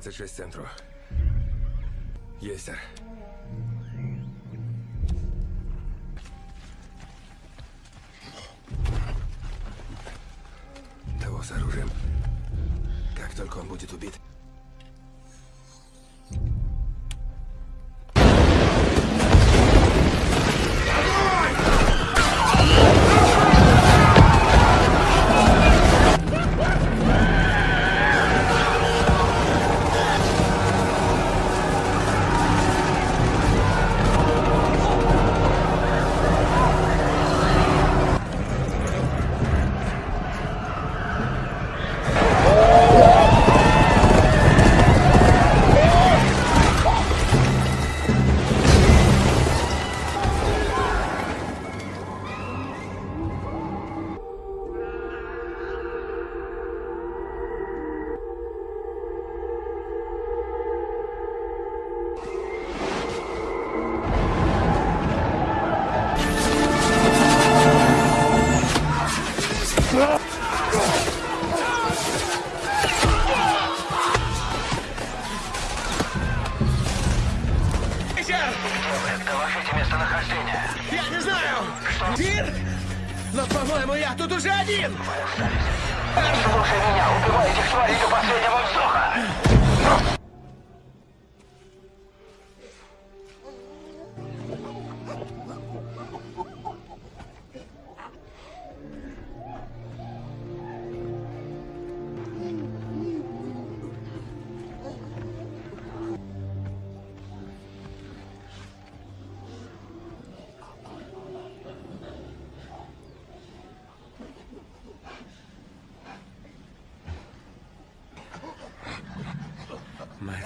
Альфа 26 центру. Есть, сэр.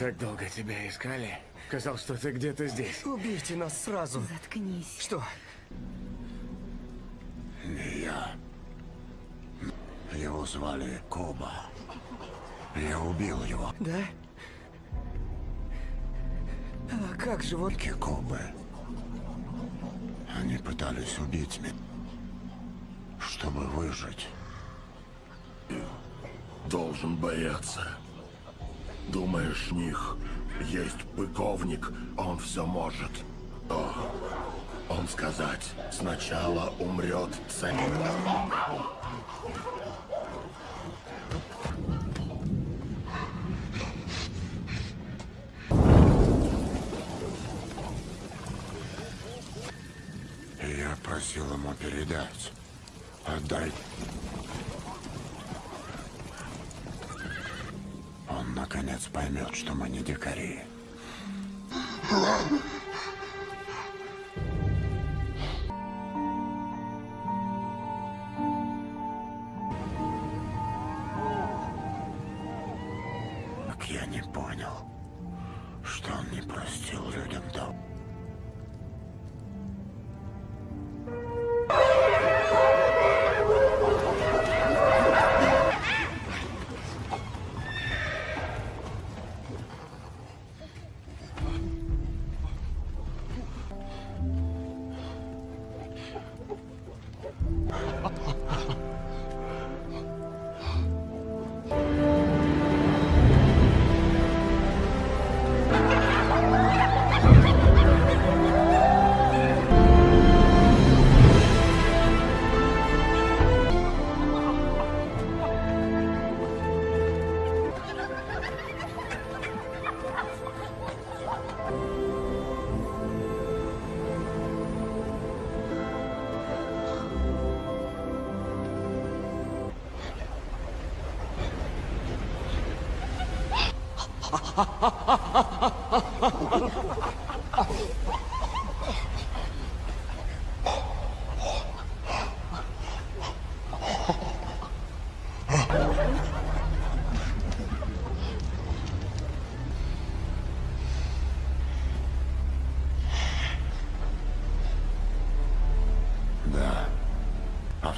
Так долго тебя искали. Казал, что ты где-то здесь. Убейте нас сразу. Заткнись. Что? Не я. Его звали Коба. Я убил его. Да? А как же вот... Кобы. Они пытались убить меня, чтобы выжить. Должен бояться. Думаешь, них есть пыковник, он все может. О, он сказать, сначала умрет цель.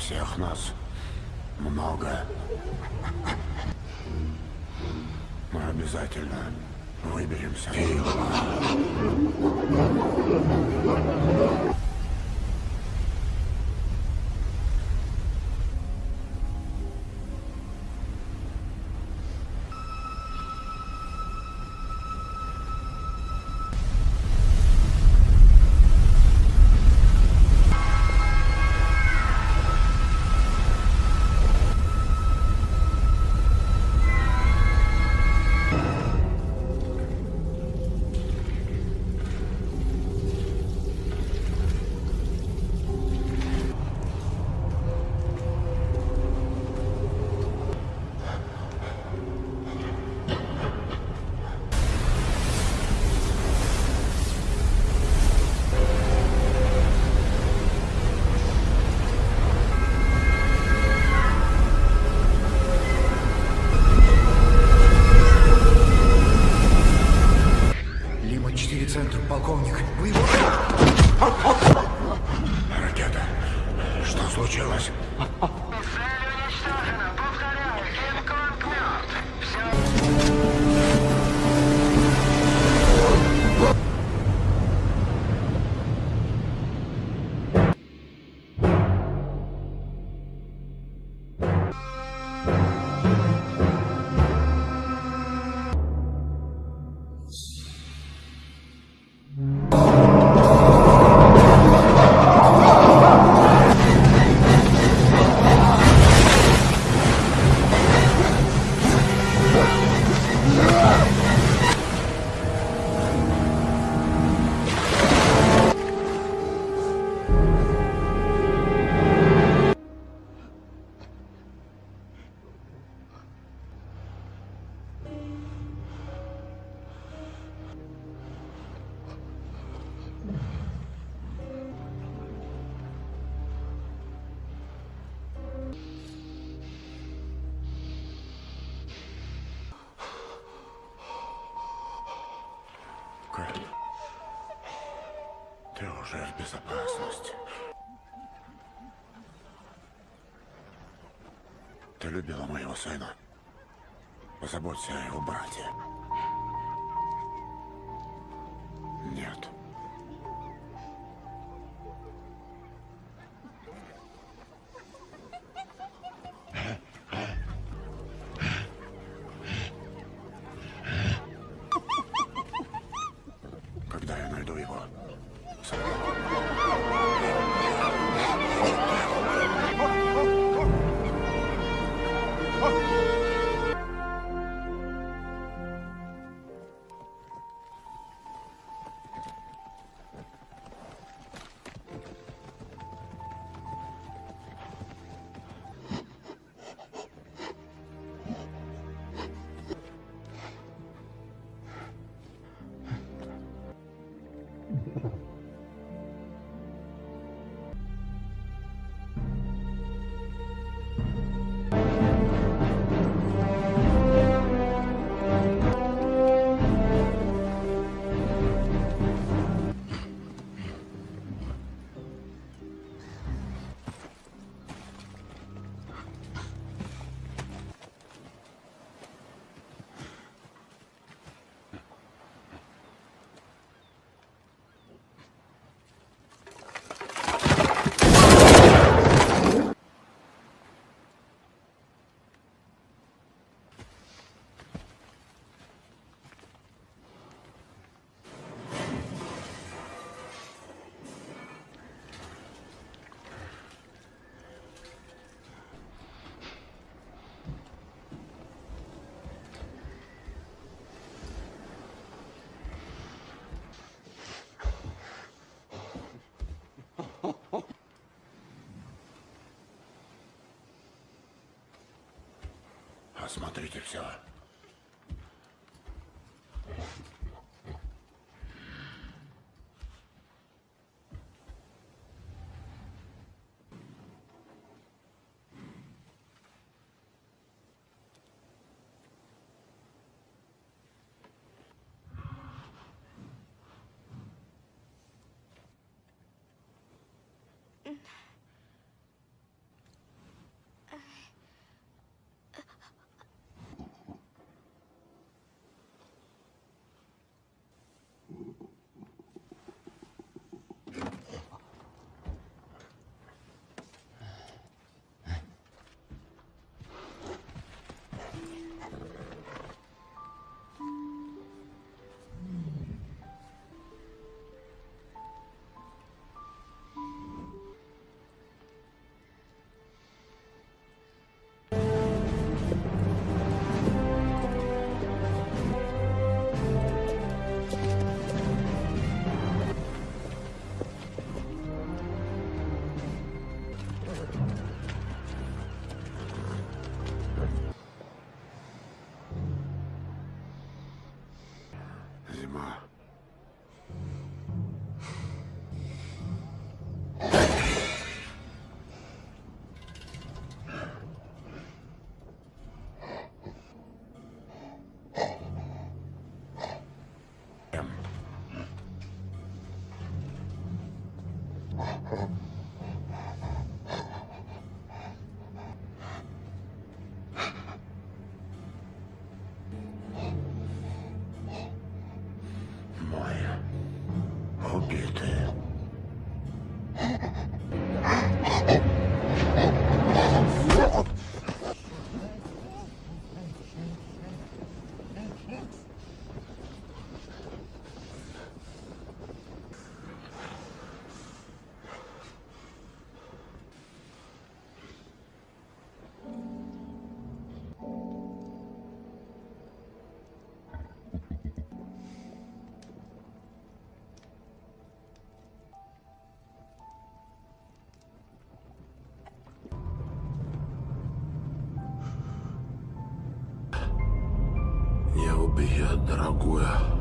Всех нас много. Мы обязательно выберемся. Ракета. Осмотрите все. Убьет,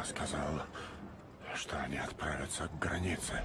Зима сказала, что они отправятся к границе.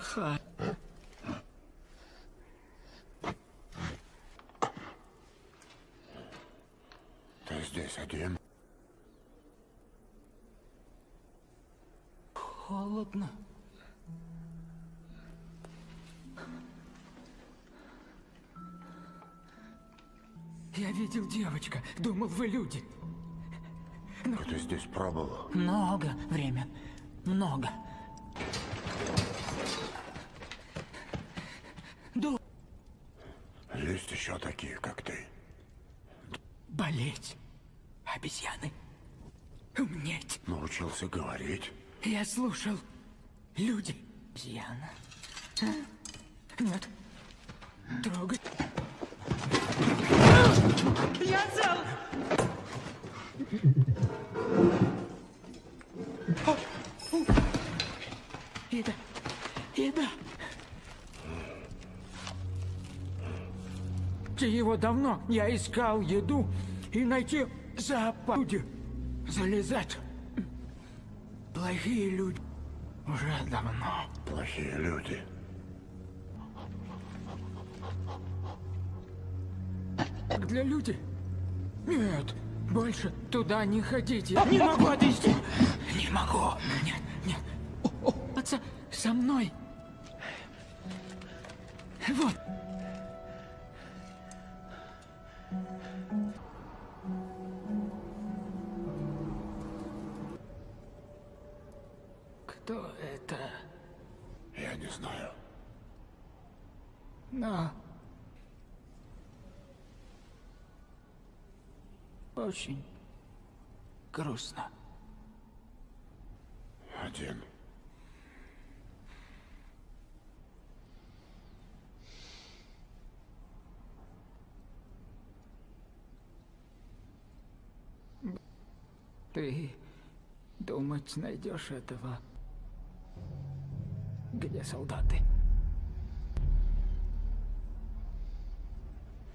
Плохая. Ты здесь один? Холодно. Я видел девочка. Думал, вы люди. А ты здесь пробовал? Много время. Много. Есть еще такие, как ты. Болеть. Обезьяны. Умнеть. Научился говорить. Я слушал. Люди. Обезьяна. А? Нет. Трогать. Я цел! Еда. Еда. Его давно. Я искал еду и найти. Люди залезать. Плохие люди. Уже давно. Плохие люди. Как для людей? Нет, больше туда не ходите. Не могу отвезти. Не могу. Нет, нет. Отца, со мной. Вот. Но... Очень грустно. Один. Ты думать найдешь этого? Где солдаты?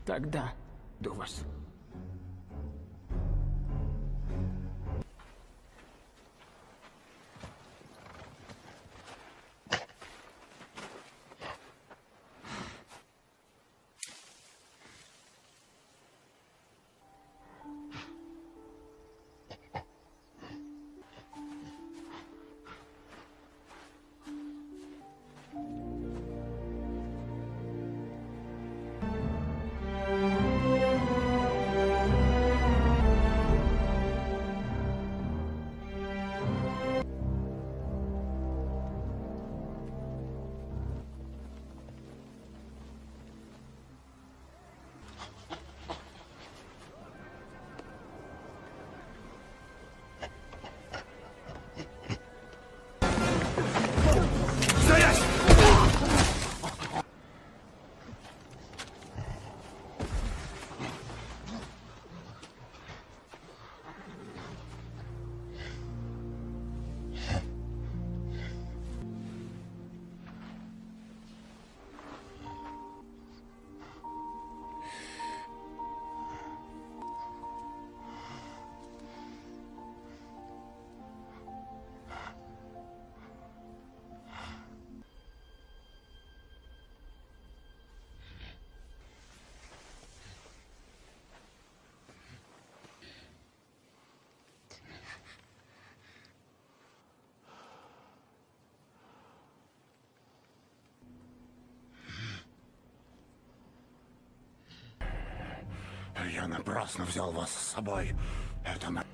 Тогда до вас. Я напрасно взял вас с собой. Это на...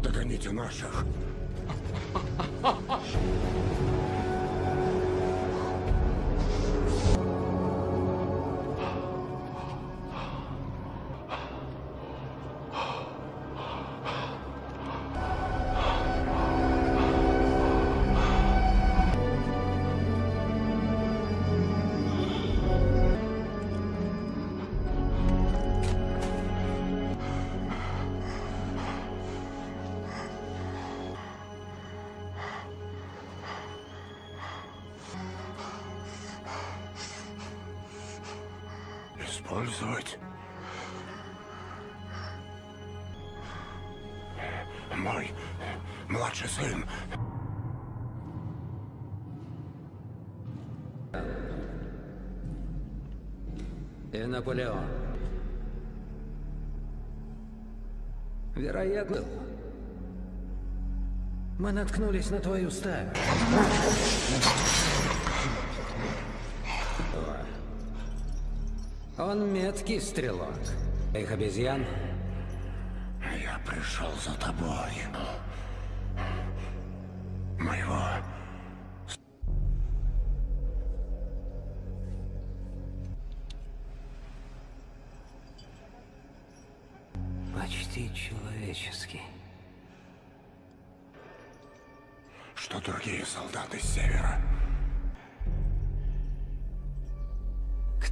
Догоните наших. Наполеон. Вероятно, мы наткнулись на твою стаю. Он меткий стрелок. Их обезьян Я пришел за тобой.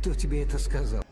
Кто тебе это сказал?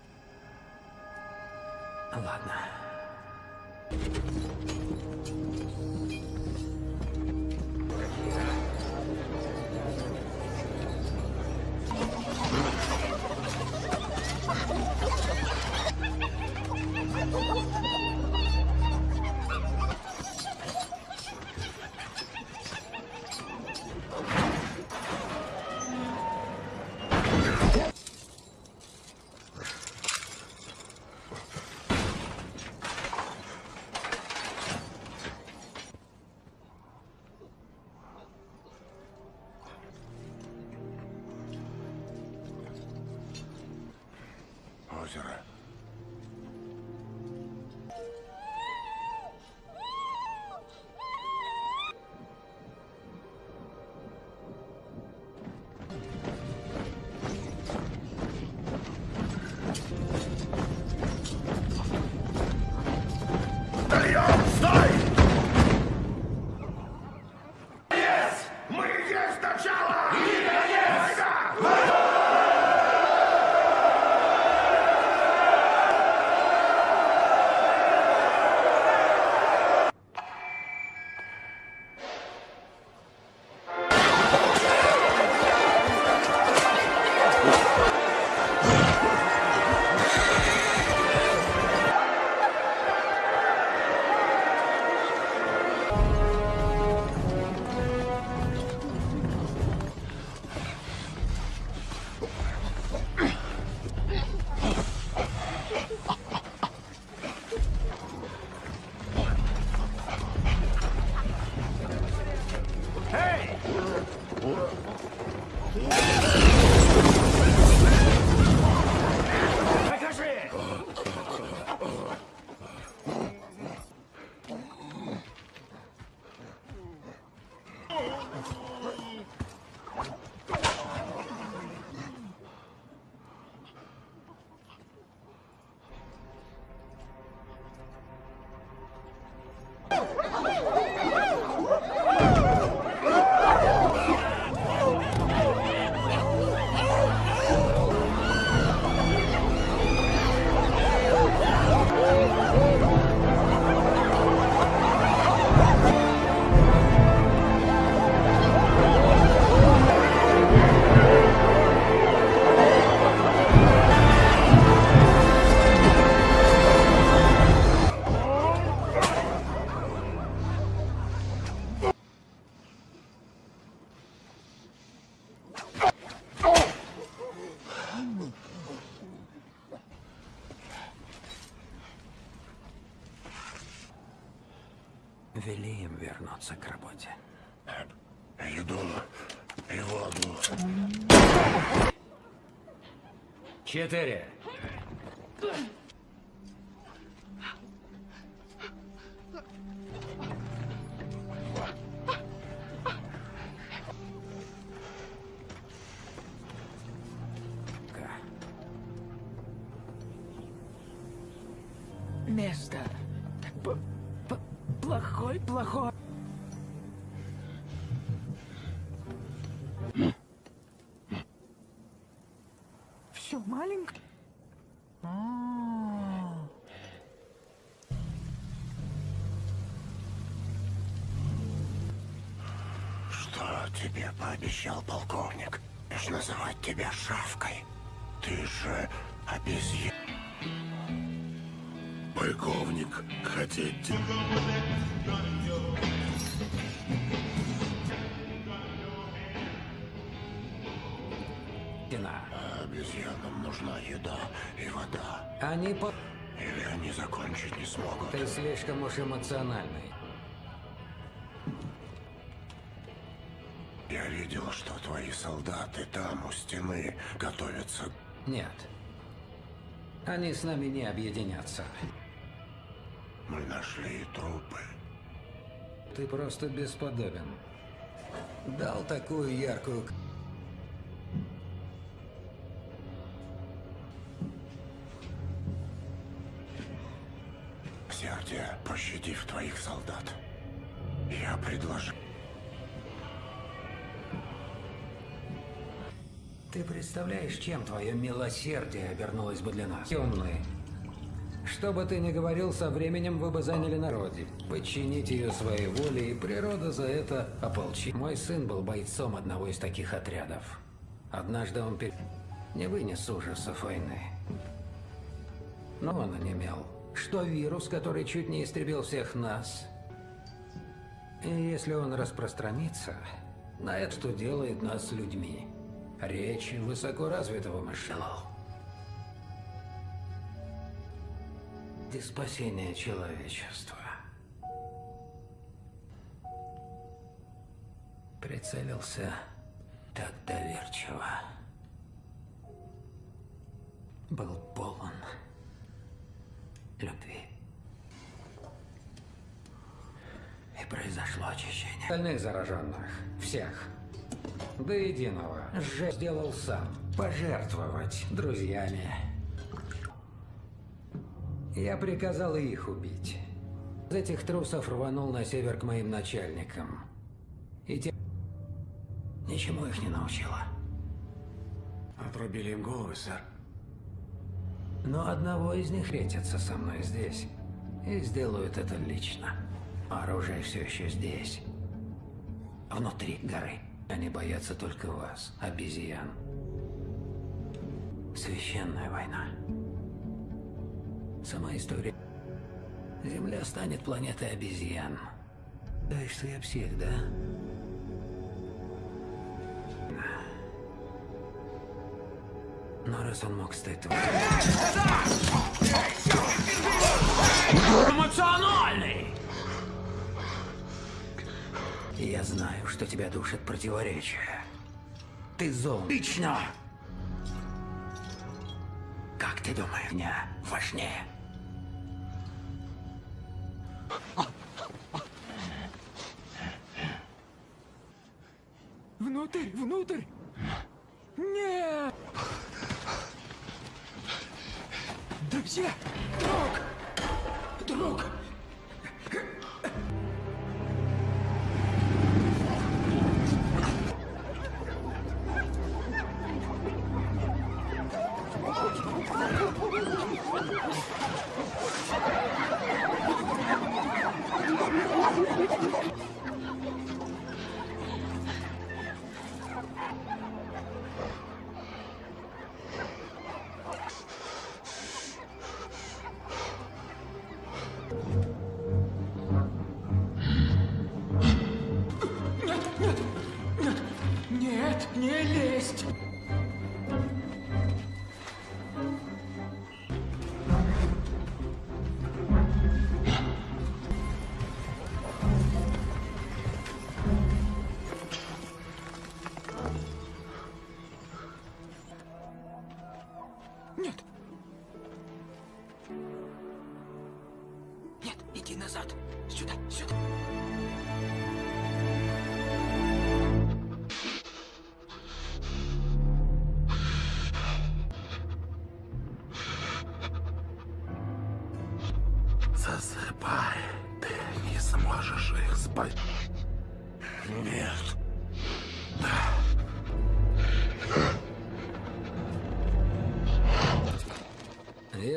Четыре. Место. П- п- плохой, плохой. Пообещал полковник? Лишь называть тебя шавкой. Ты же обезьян. Полковник, хотите? Стена. А обезьянам нужна еда и вода. Они по... Или они закончить не смогут. Ты слишком уж эмоциональный. Солдаты там, у стены, готовятся. Нет. Они с нами не объединятся. Мы нашли трупы. Ты просто бесподобен. Дал такую яркую... Сердие, пощадив твоих солдат. Я предложил... Ты представляешь, чем твое милосердие обернулось бы для нас? Темные. Что бы ты ни говорил, со временем вы бы заняли народе. Подчините ее своей воле, и природа за это ополчит. Мой сын был бойцом одного из таких отрядов. Однажды он пер... не вынес ужасов войны. Но он онемел. Что вирус, который чуть не истребил всех нас. И если он распространится, на это что делает нас людьми. Речи высокоразвитого мышления. И спасение человечества. Прицелился так доверчиво. был полон любви. И произошло очищение. Остальных зараженных, всех, до единого, же сделал сам. Пожертвовать друзьями. Я приказал их убить. Из этих трусов рванул на север к моим начальникам. И те... Ничему их не научила. Отрубили им головы, сэр. Но одного из них встретятся со мной здесь. И сделают это лично. Оружие все еще здесь. Внутри горы. Они боятся только вас, обезьян. Священная война. Сама история. Земля станет планетой обезьян. Да что я псих, да? Но раз он мог стать твоим... Эмоциональный! Я знаю, что тебя душит противоречие. Ты зол. Лично! Как ты думаешь, меня важнее? Внутрь, внутрь! Нет! Друзья! Друг! Друг!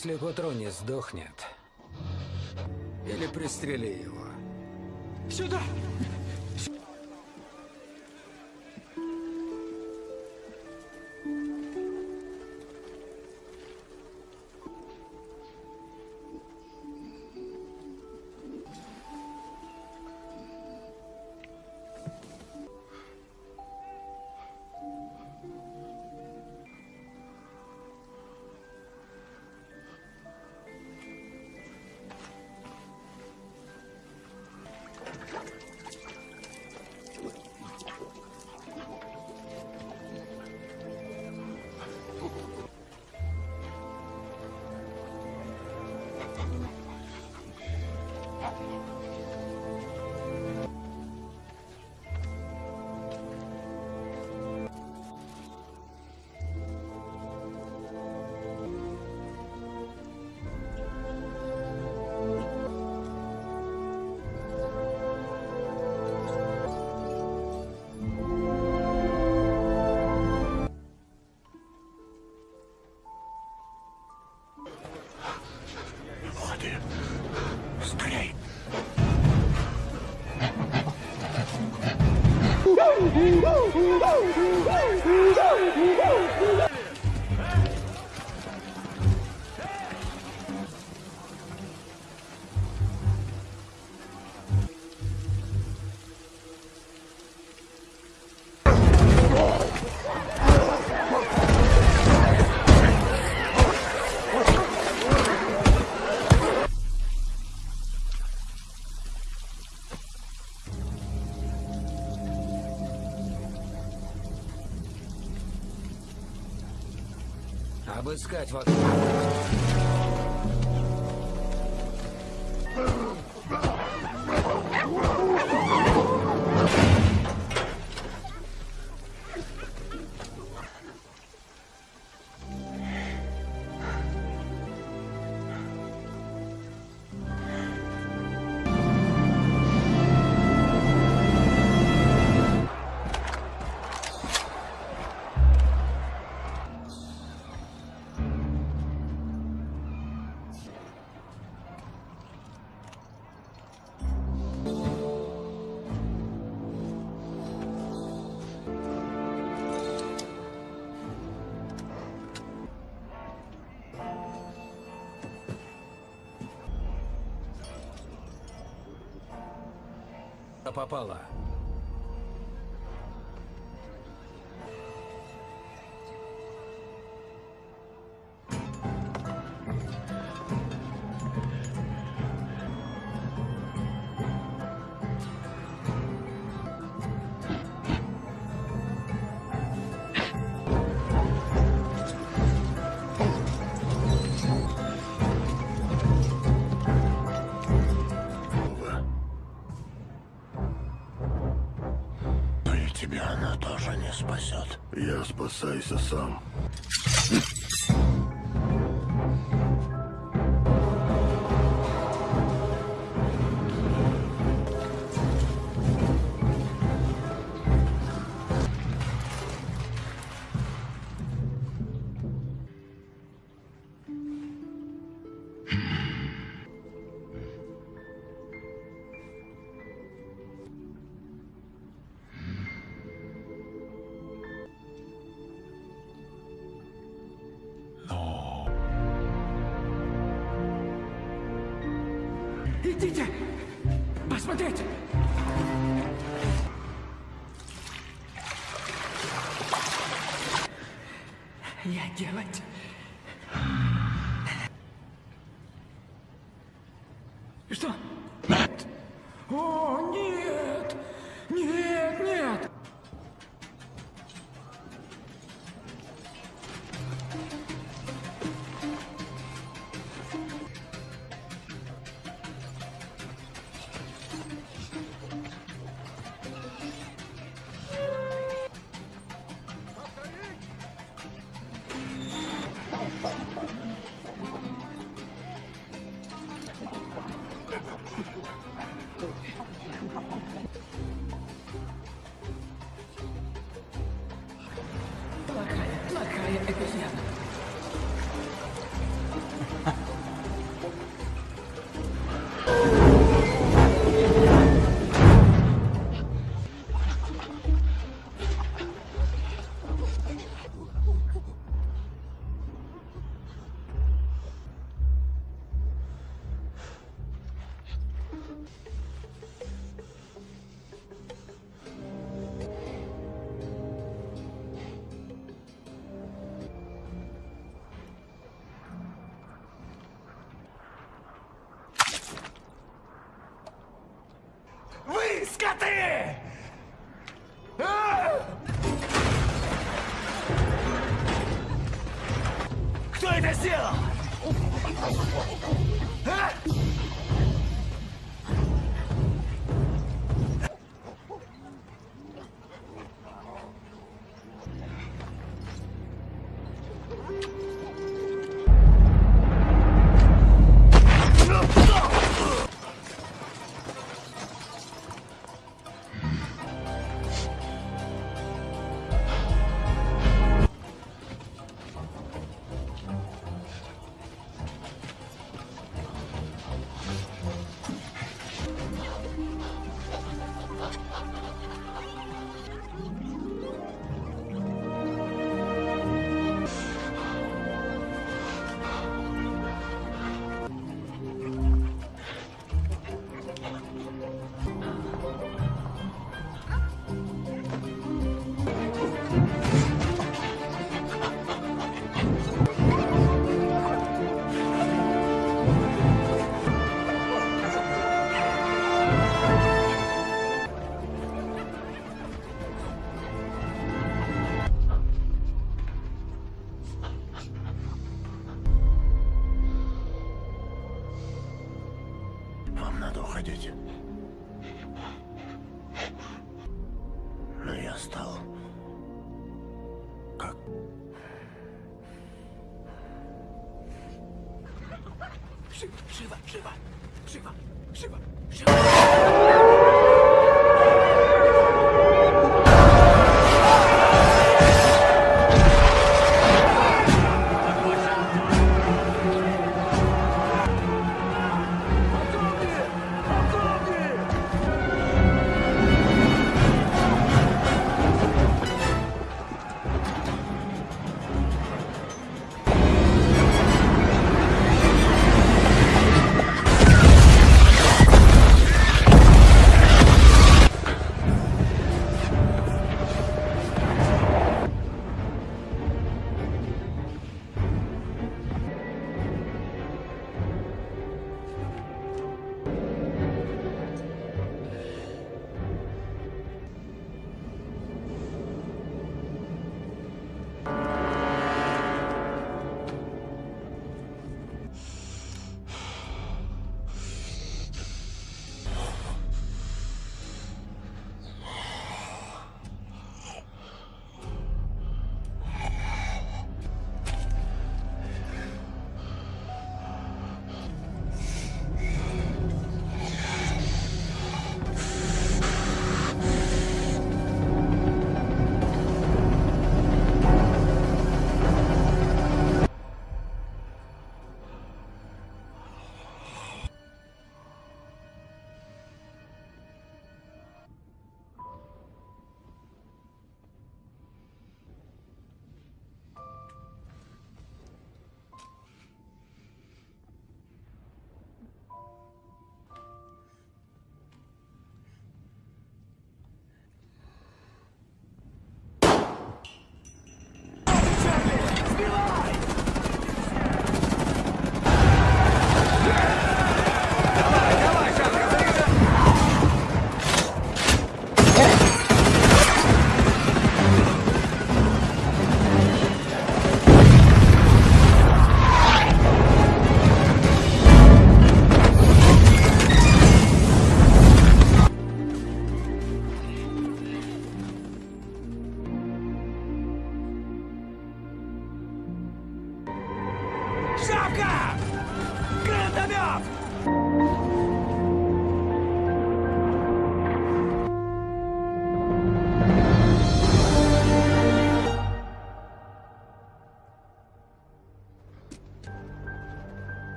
Если не сдохнет, или пристрели его. Сюда! Обыскать вокруг. Попала. Я спасайся сам.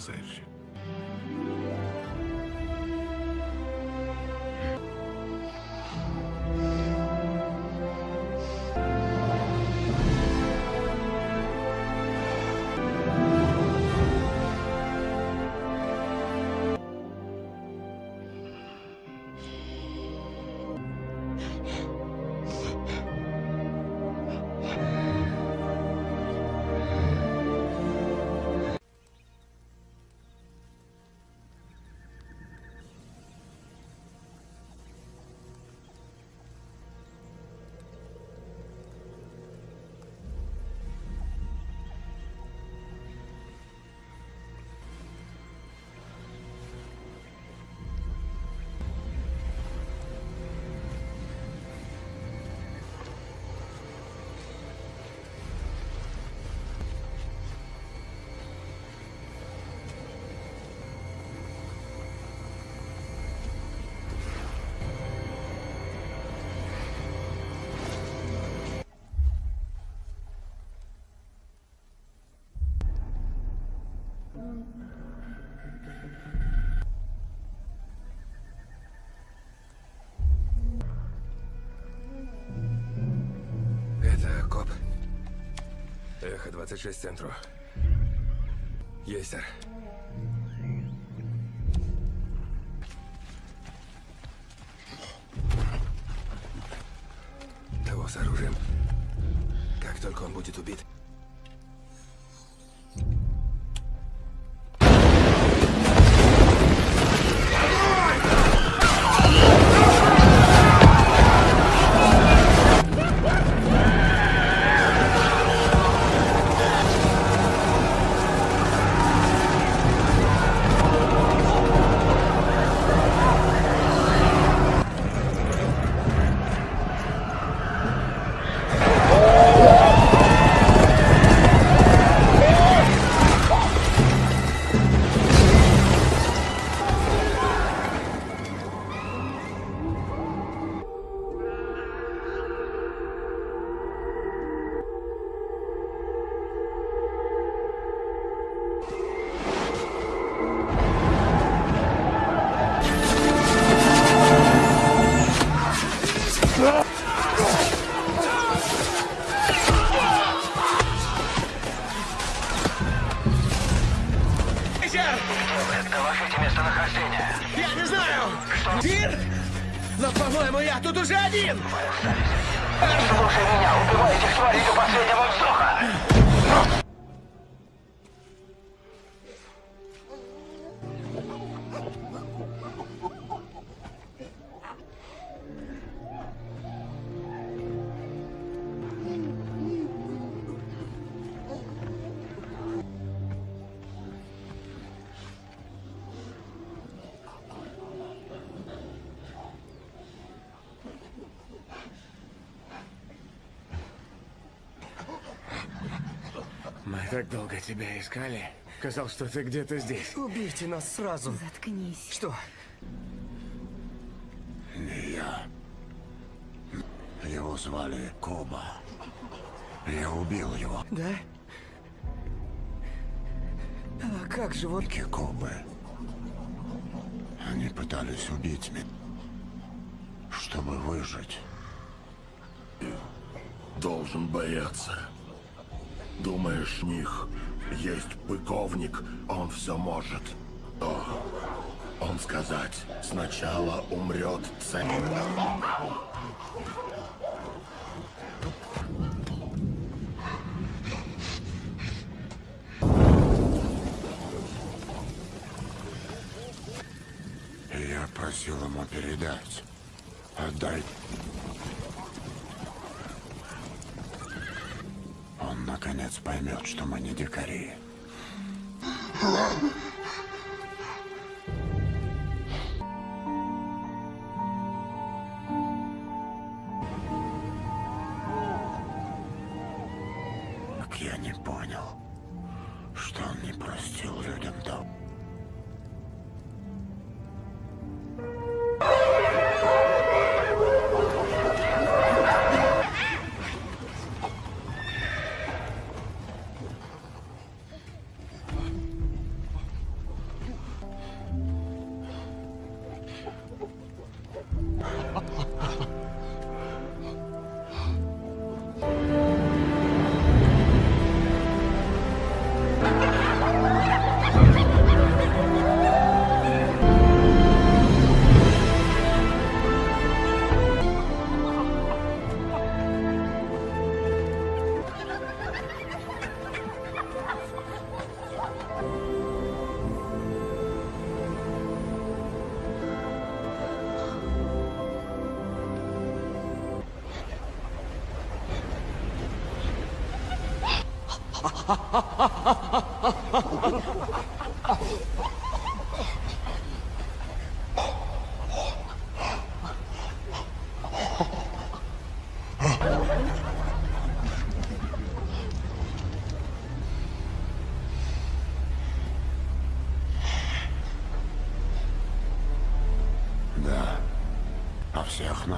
seja. 26 центру. Есть, сэр. Так долго тебя искали. Казалось, что ты где-то здесь. Убейте нас сразу. Заткнись. Что? Не я. Его звали Коба. Я убил его. Да? А как же вот... Кобы. Они пытались убить меня, чтобы выжить. Должен бояться. Думаешь, них есть быковник, он все может. О, он сказать, сначала умрет цель. Я просил ему передать.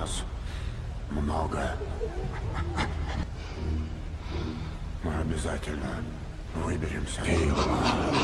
Нас много. Мы обязательно выберемся. Лима-4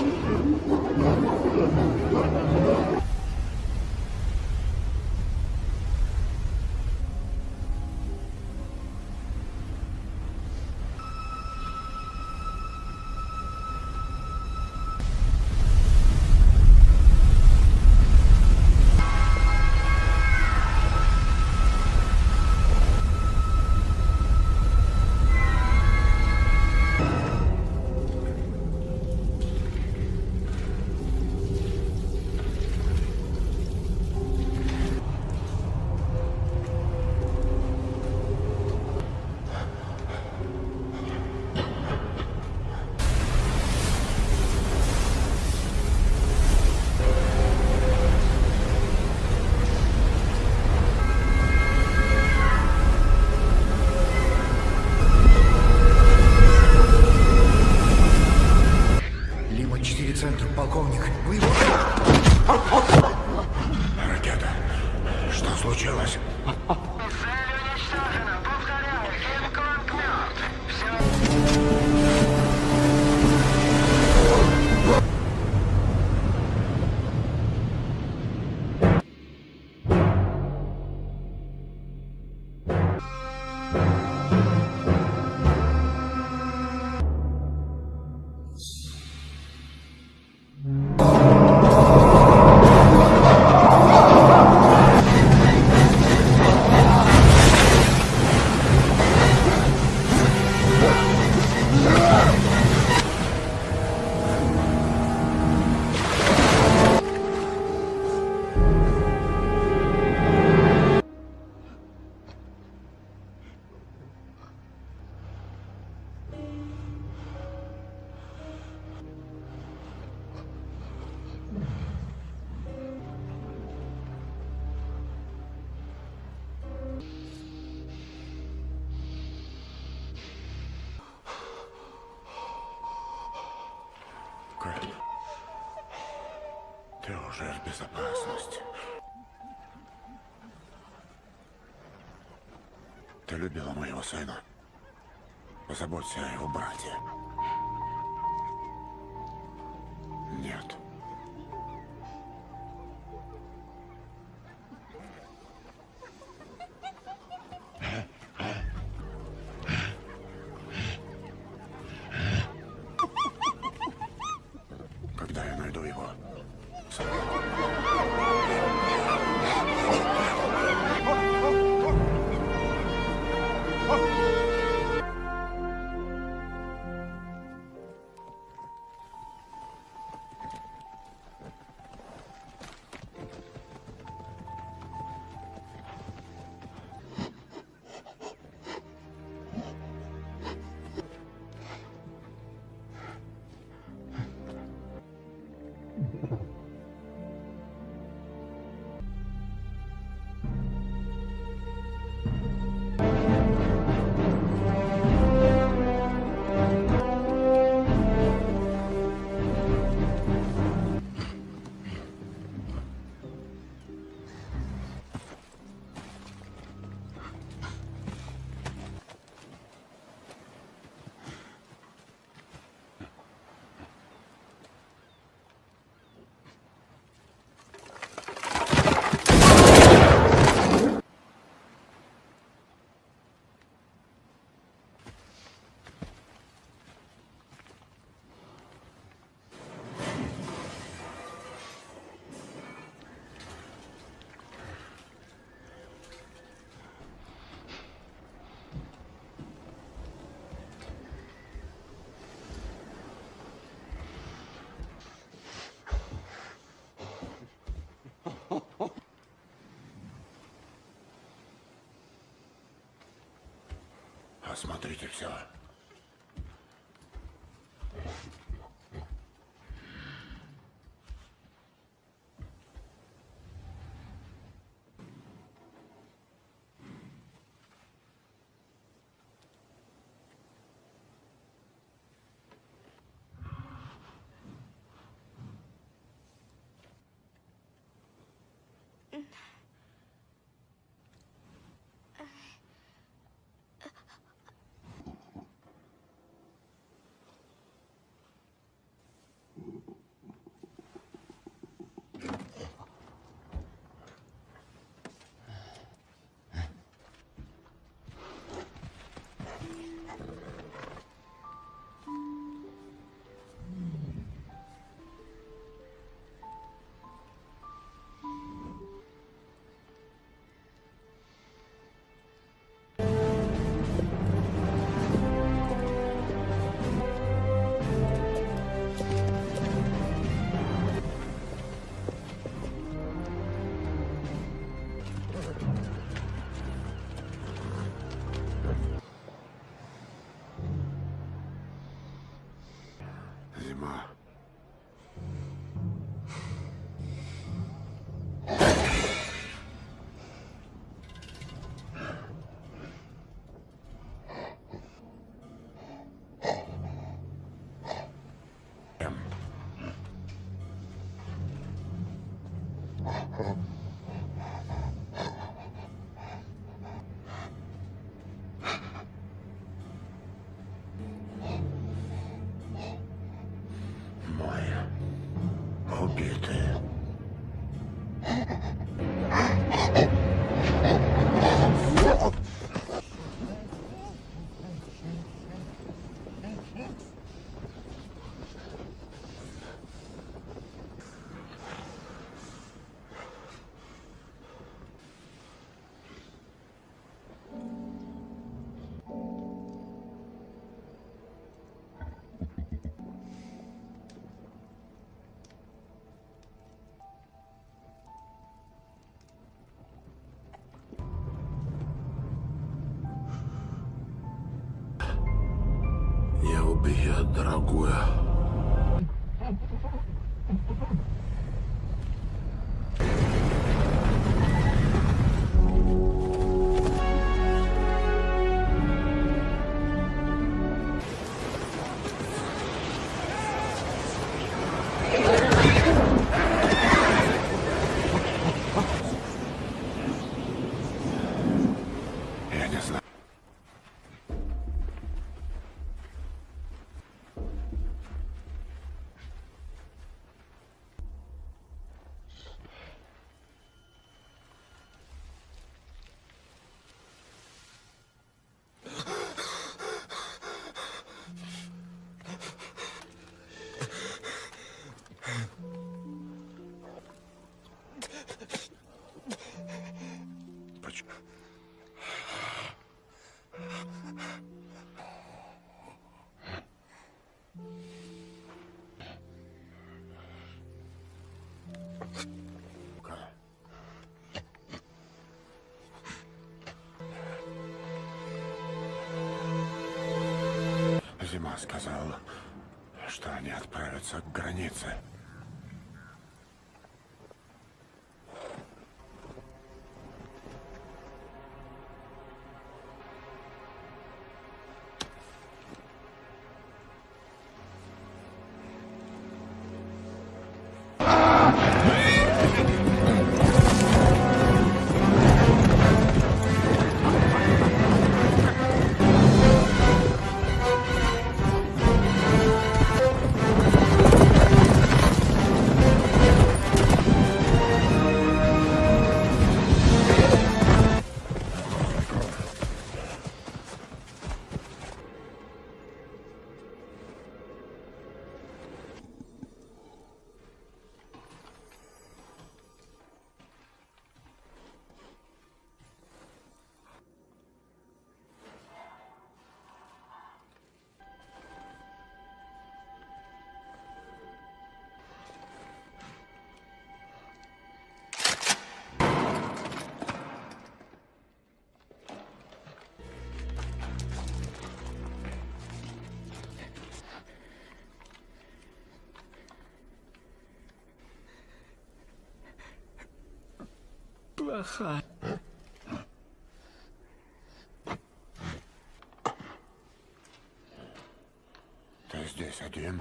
осмотрите все. Я убью, Зима сказал, что они отправятся к границе. Плохая. Ты здесь один?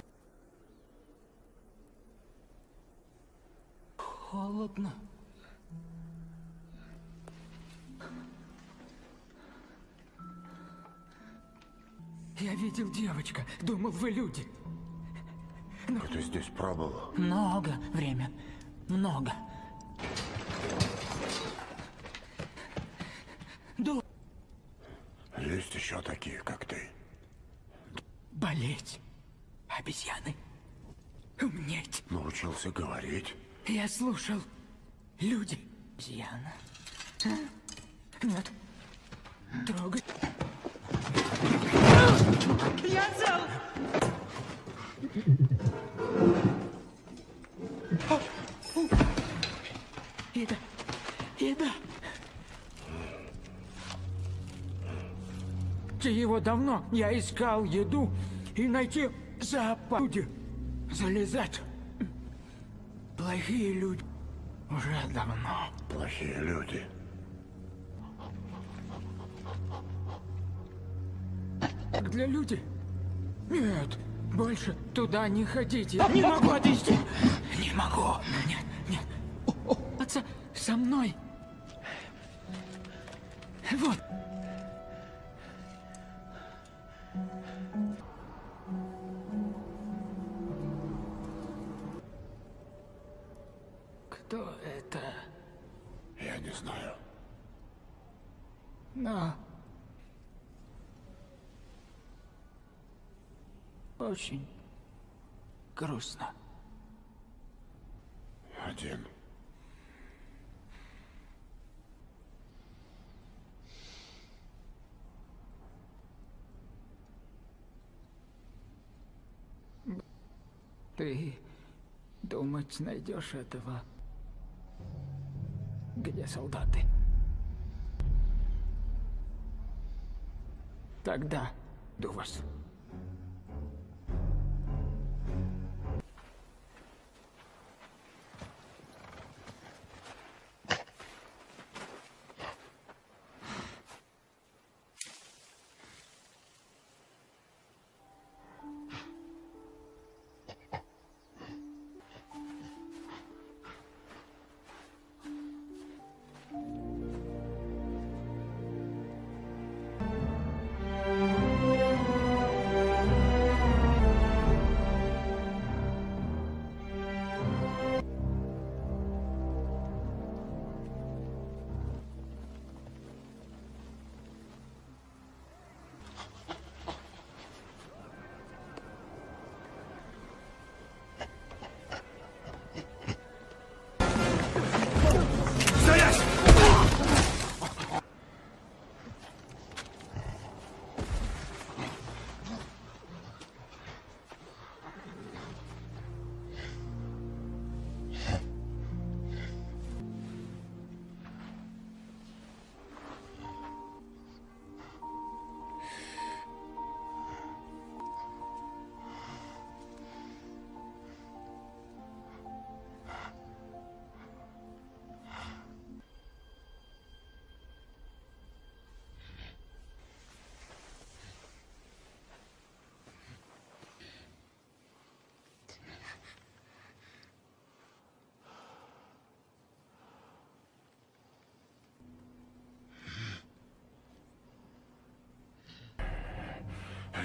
Холодно. Я видел девочка. Думал, вы люди. Ты здесь пробовал? Много время. Много. Ду... Есть еще такие, как ты. Болеть. Обезьяны. Умнеть. Научился говорить. Я слушал. Люди. Обезьяна. Нет. Трогай. Еда. Еда. Ты его давно. Я искал еду и найти зоопарк. Люди. Залезать. Плохие люди. Уже давно. Плохие люди. Для людей? Нет, больше туда не ходите. Не могу отвезти. Не могу. Нет, нет. Отца, со мной. Вот. Но... Очень грустно. Один. Ты думать найдешь этого? Где солдаты? Тогда. До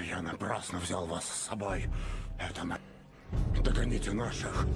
Я напрасно взял вас с собой. Это на... Догоните наших.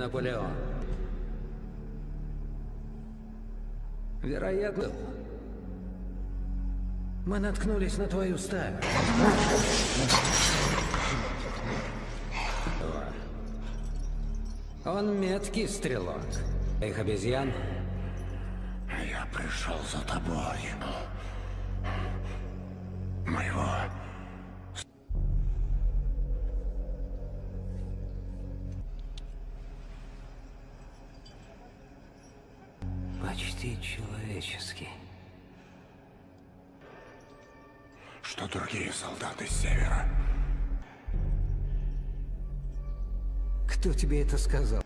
Наполеон. Вероятно, мы наткнулись на твою стаю. Он меткий стрелок. Их обезьян Я пришел за тобой. Это сказал?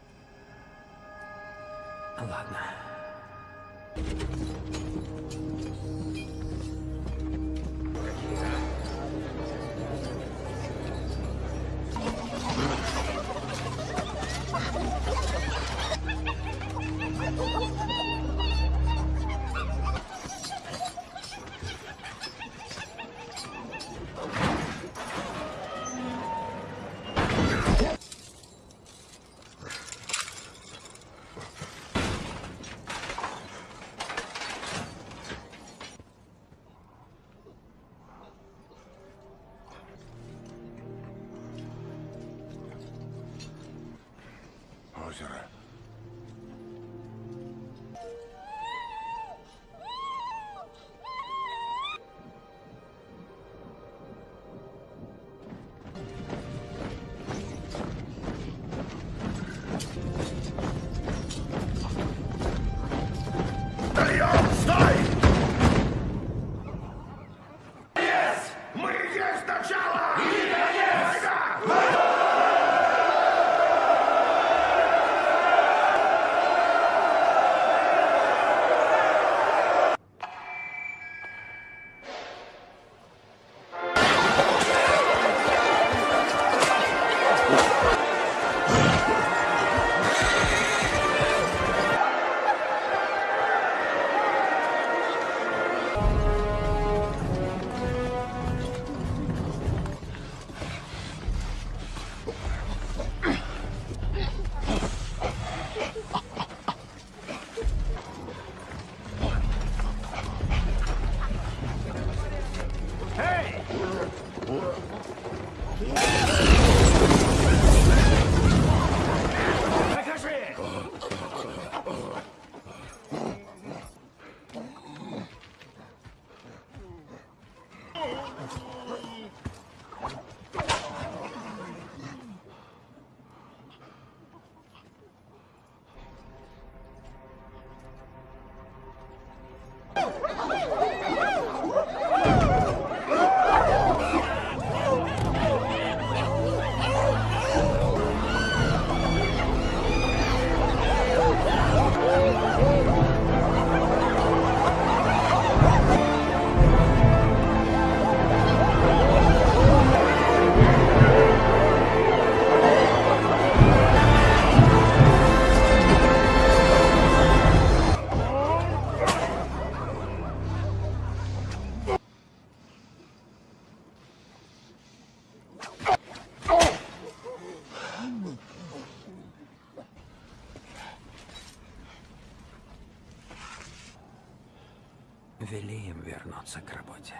Им вернуться к работе.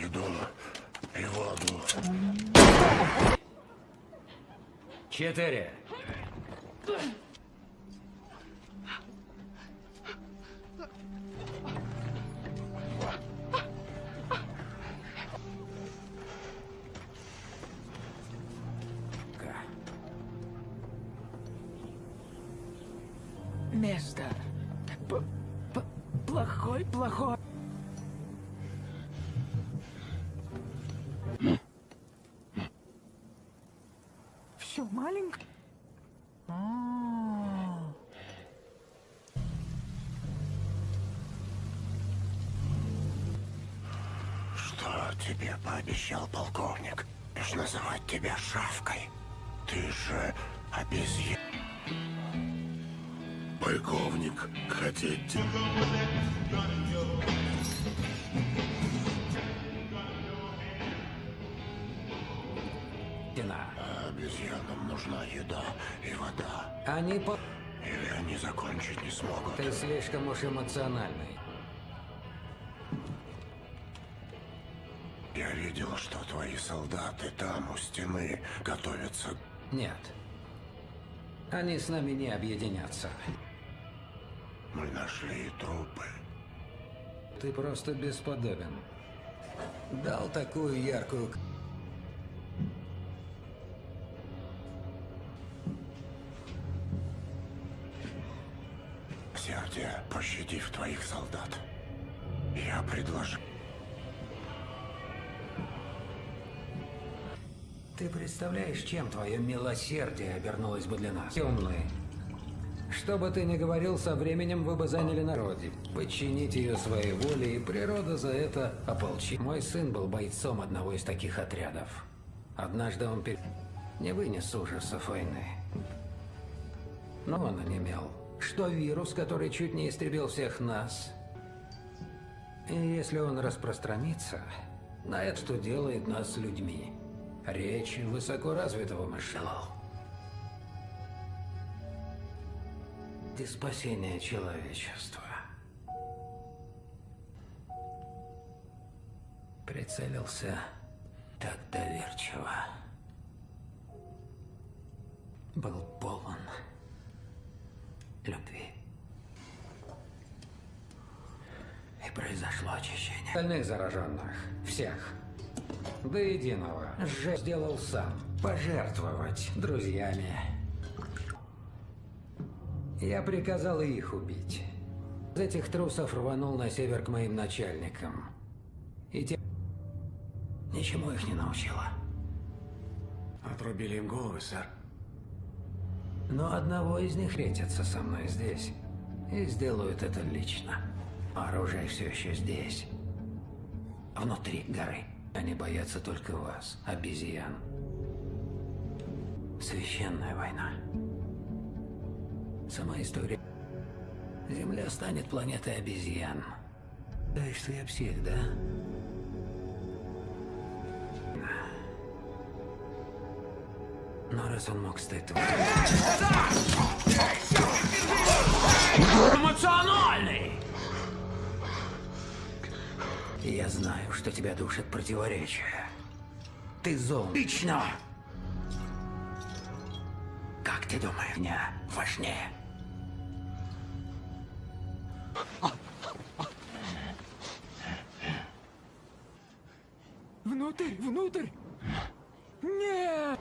Еду и воду. Четыре. Место. П- п- плохой, плохой. Все маленькое. А, Что тебе пообещал полковник? Лишь называть тебя шавкой. Ты же обезьян. Полковник, хотите? Еда и вода. Они по... Или они закончить не смогут. Ты слишком уж эмоциональный. Я видел, что твои солдаты там, у стены, готовятся. Нет. Они с нами не объединятся. Мы нашли трупы. Ты просто бесподобен. Дал такую яркую... твоих солдат. Я предложу. Ты представляешь, чем твое милосердие обернулось бы для нас? Темные. Что бы ты ни говорил, со временем вы бы заняли народе. Подчинить ее своей воле, и природа за это ополчит. Мой сын был бойцом одного из таких отрядов. Однажды он пер... не вынес ужасов войны. Но он онемел. Что вирус, который чуть не истребил всех нас. Если он распространится, на это что делает нас людьми. Речь высокоразвитого мышления. Ты спасение человечества. Прицелился так доверчиво. Был полон любви. И произошло очищение. Остальных зараженных. Всех. До единого. Же сделал сам. Пожертвовать друзьями. Я приказал и их убить. Из этих трусов рванул на север к моим начальникам. И те... Ничему их не научила. Отрубили им головы, сэр. Но одного из них встретятся со мной здесь. И сделают это лично. Оружие все еще здесь. Внутри горы. Они боятся только вас, обезьян. Священная война. Сама история. Земля станет планетой обезьян. Да, что я псих, да? Но раз он мог стать твоим... Эмоциональный! Я знаю, что тебя душат противоречия. Ты зол. Лично! Как ты думаешь, меня важнее? Внутрь, внутрь! Нет!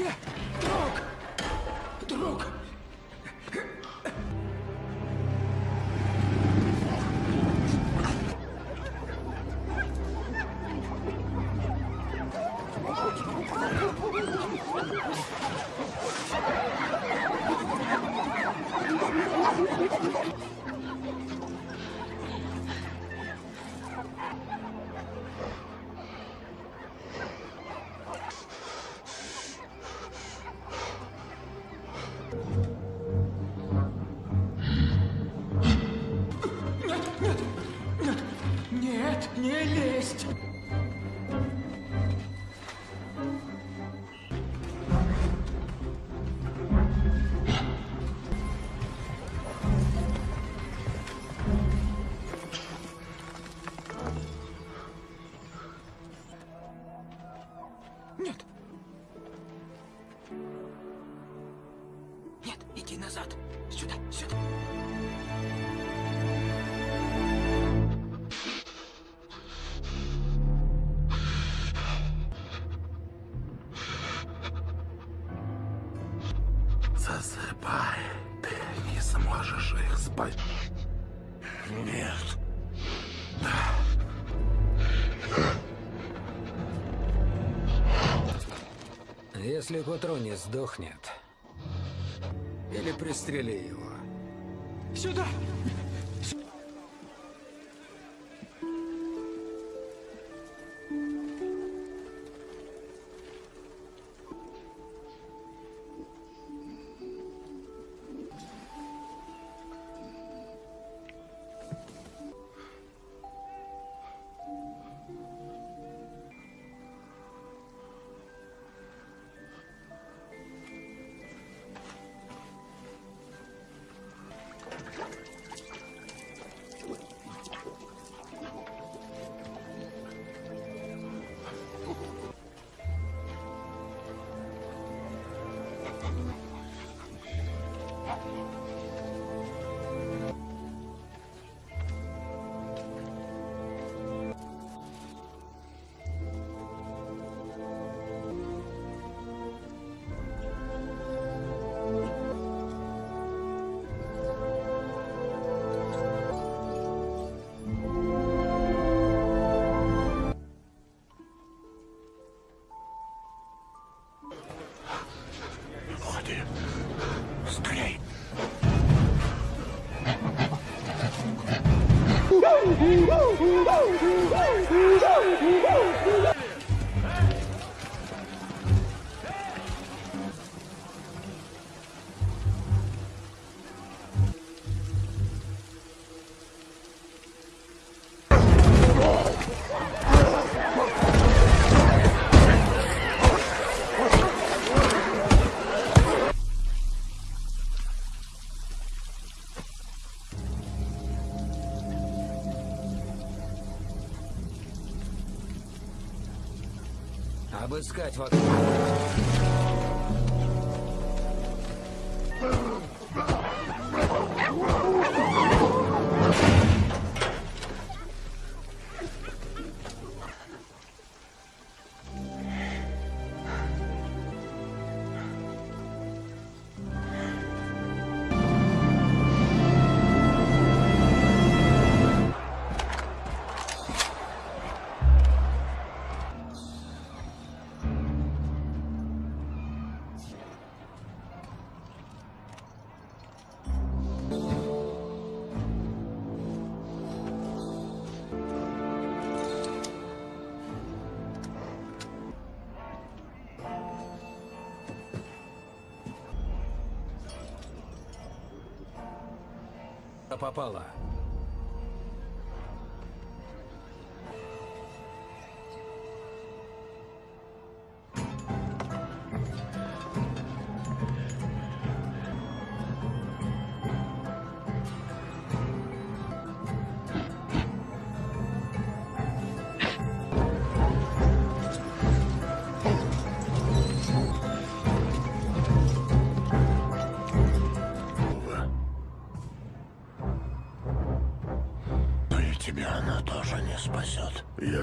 Друзья! Если не сдохнет, Или пристрели его. Сюда! Woo! Обыскать вокруг. Попала.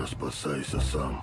Спасайся сам.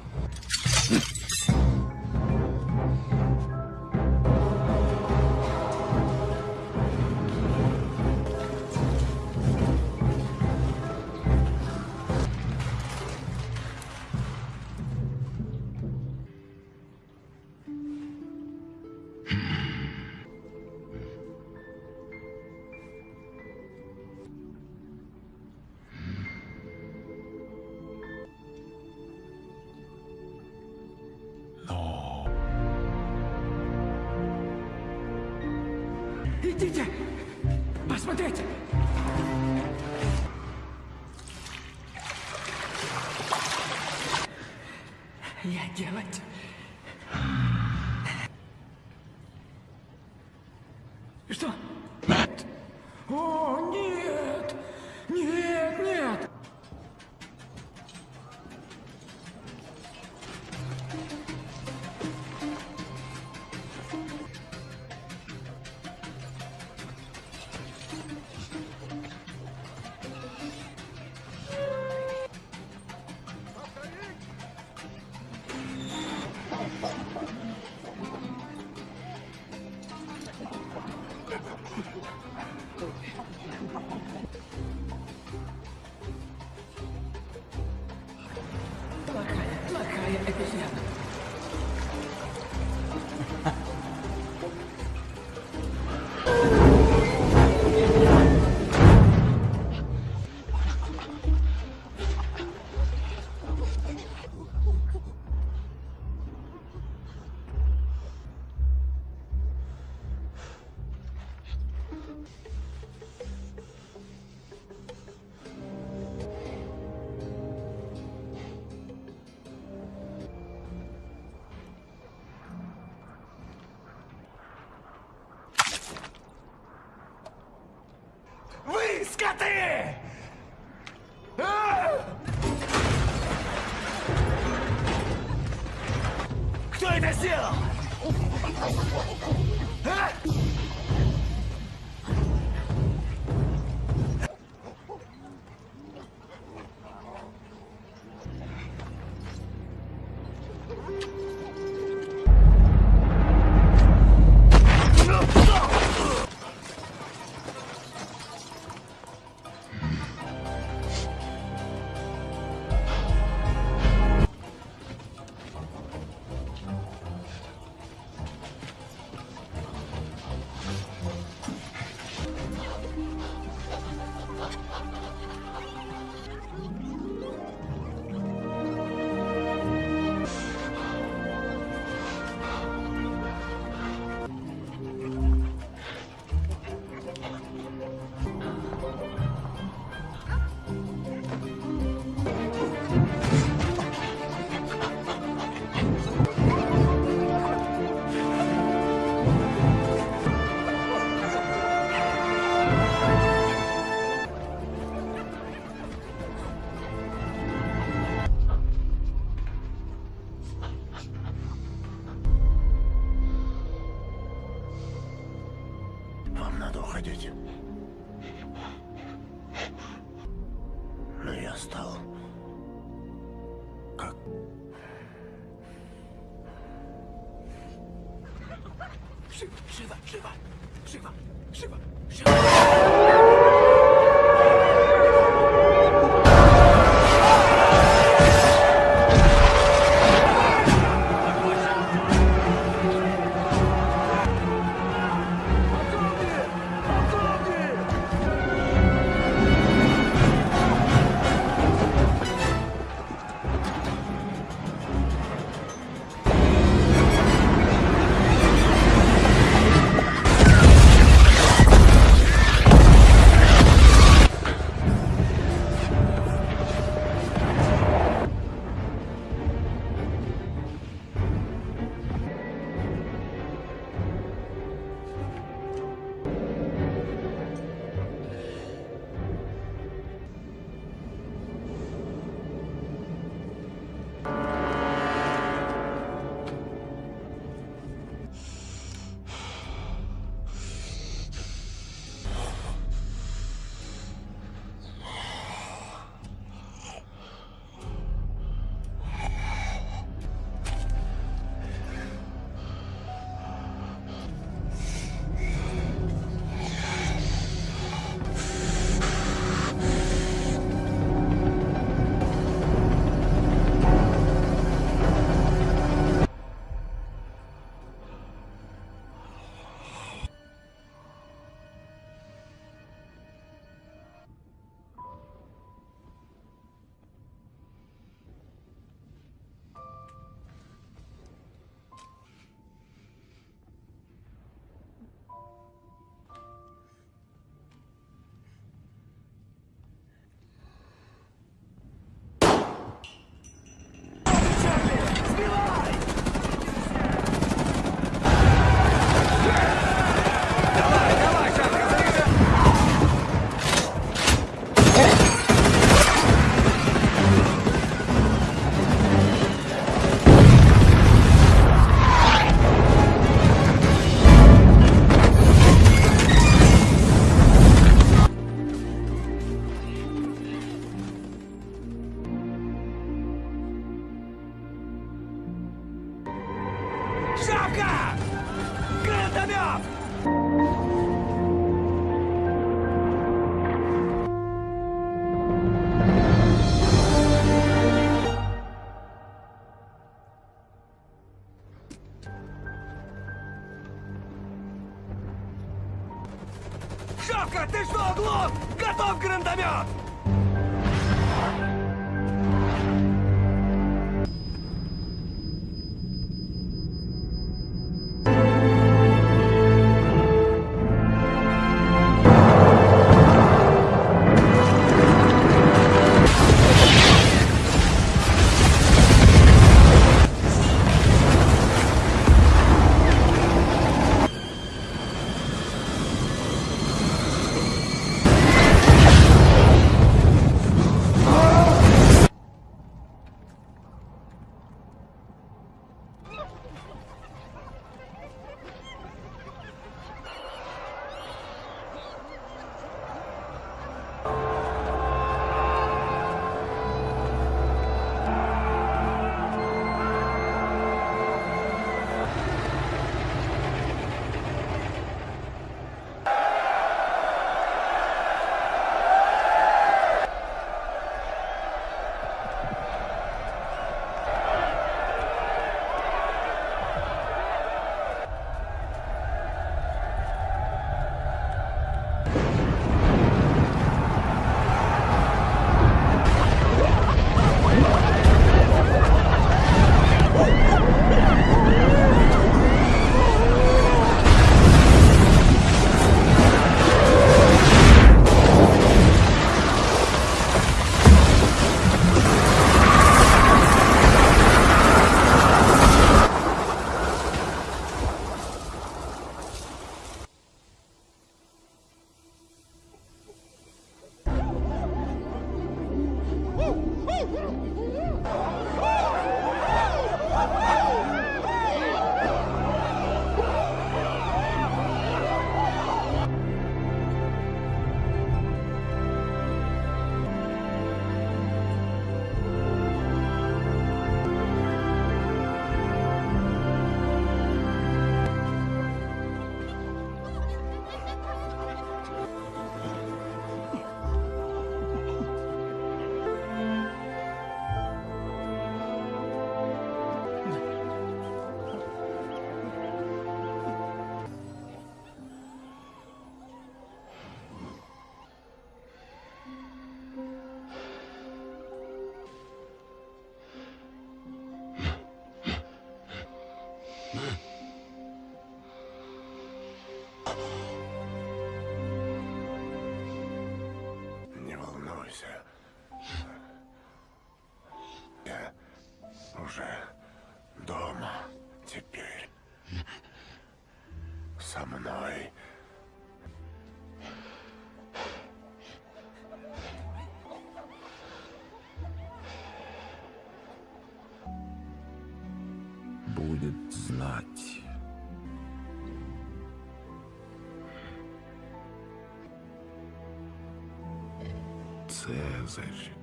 Você, Sérgio.